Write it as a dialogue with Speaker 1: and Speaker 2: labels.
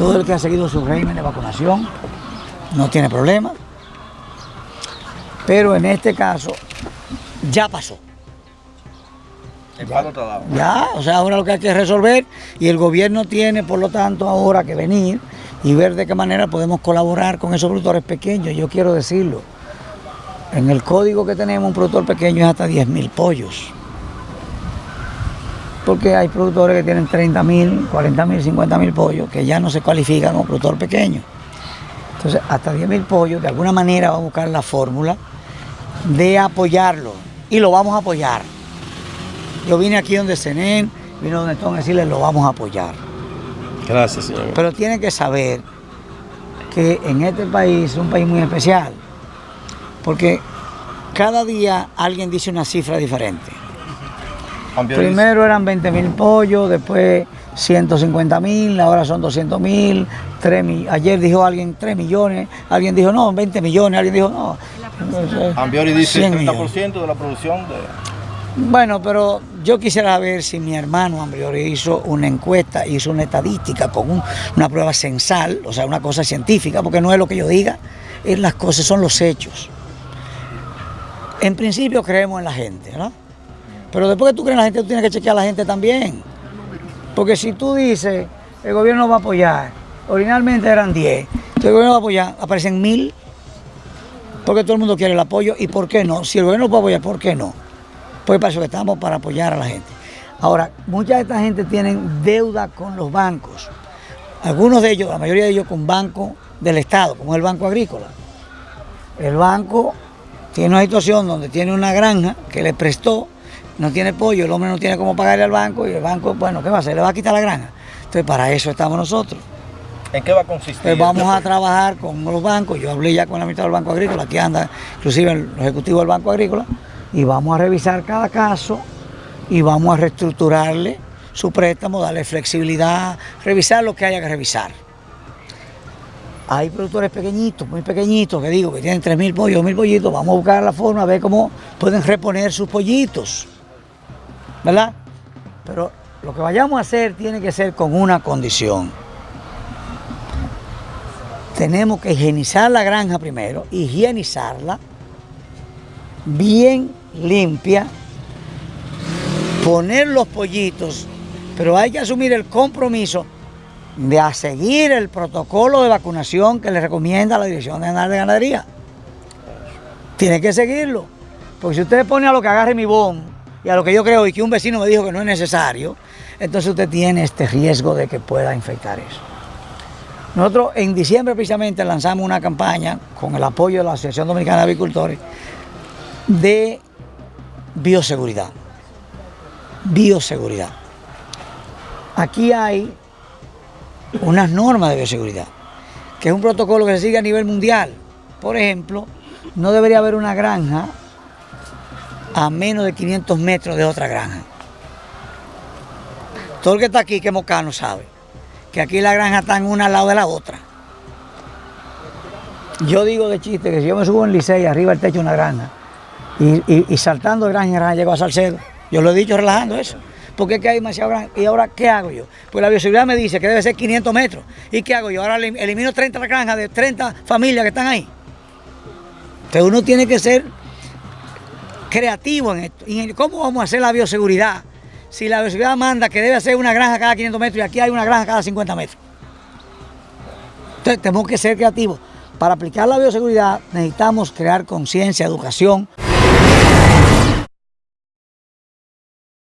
Speaker 1: Todo el que ha seguido su régimen de vacunación no tiene problema. Pero en este caso ya pasó.
Speaker 2: El palo está dado.
Speaker 1: Ya, o sea, ahora lo que hay que resolver y el gobierno tiene, por lo tanto, ahora que venir y ver de qué manera podemos colaborar con esos productores pequeños. Yo quiero decirlo, en el código que tenemos un productor pequeño es hasta 10 mil pollos. Porque hay productores que tienen 30 mil, 40 mil, 50 mil pollos que ya no se cualifican como productor pequeño. Entonces, hasta 10 mil pollos, de alguna manera vamos a buscar la fórmula de apoyarlo y lo vamos a apoyar. Yo vine aquí donde Senen, vine donde están a decirles lo vamos a apoyar.
Speaker 2: Gracias, señor.
Speaker 1: Pero tienen que saber que en este país es un país muy especial, porque cada día alguien dice una cifra diferente. Primero eran 20 mil pollos, después 150 mil, ahora son 200 mil, ayer dijo alguien 3 millones, alguien dijo no, 20 millones, alguien dijo no.
Speaker 2: Ambiori dice 30% de la producción de...
Speaker 1: Bueno, pero yo quisiera ver si mi hermano Ambiori hizo una encuesta, hizo una estadística con una prueba censal, o sea, una cosa científica, porque no es lo que yo diga, es las cosas, son los hechos. En principio creemos en la gente, ¿no? Pero después que tú crees en la gente, tú tienes que chequear a la gente también. Porque si tú dices, el gobierno va a apoyar, originalmente eran 10, el gobierno va a apoyar, aparecen mil, porque todo el mundo quiere el apoyo, ¿y por qué no? Si el gobierno puede apoyar, ¿por qué no? Pues para eso estamos, para apoyar a la gente. Ahora, mucha de esta gente tienen deuda con los bancos. Algunos de ellos, la mayoría de ellos con bancos del Estado, como el Banco Agrícola. El banco tiene una situación donde tiene una granja que le prestó no tiene pollo, el hombre no tiene cómo pagarle al banco y el banco, bueno, ¿qué va a hacer? Le va a quitar la granja. Entonces, para eso estamos nosotros.
Speaker 2: ¿En qué va a consistir?
Speaker 1: Pues vamos a trabajar con los bancos, yo hablé ya con la mitad del Banco Agrícola, aquí anda inclusive el ejecutivo del Banco Agrícola, y vamos a revisar cada caso y vamos a reestructurarle su préstamo, darle flexibilidad, revisar lo que haya que revisar. Hay productores pequeñitos, muy pequeñitos, que digo, que tienen 3.000 pollos, 1.000 pollitos, vamos a buscar la forma, a ver cómo pueden reponer sus pollitos. ¿Verdad? Pero lo que vayamos a hacer tiene que ser con una condición. Tenemos que higienizar la granja primero, higienizarla, bien limpia, poner los pollitos, pero hay que asumir el compromiso de seguir el protocolo de vacunación que le recomienda la Dirección General de Ganadería. Tiene que seguirlo, porque si usted pone a lo que agarre mi bomba, y a lo que yo creo y que un vecino me dijo que no es necesario, entonces usted tiene este riesgo de que pueda infectar eso. Nosotros en diciembre precisamente lanzamos una campaña con el apoyo de la Asociación Dominicana de Agricultores de bioseguridad. Bioseguridad. Aquí hay unas normas de bioseguridad, que es un protocolo que se sigue a nivel mundial. Por ejemplo, no debería haber una granja a menos de 500 metros de otra granja. Todo el que está aquí, que mocano, sabe que aquí la granja está en una al lado de la otra. Yo digo de chiste que si yo me subo en Licey, arriba del techo de una granja, y, saltando de granja en granja llego a Salcedo, yo lo he dicho relajando eso, porque es que hay demasiado granja. ¿Y ahora qué hago yo? Pues la bioseguridad me dice que debe ser 500 metros. ¿Y qué hago yo? Ahora elimino 30 granjas de 30 familias que están ahí. Entonces uno tiene que ser creativo en esto. ¿Y cómo vamos a hacer la bioseguridad? Si la bioseguridad manda que debe hacer una granja cada 500 metros y aquí hay una granja cada 50 metros. Entonces tenemos que ser creativos. Para aplicar la bioseguridad necesitamos crear conciencia, educación.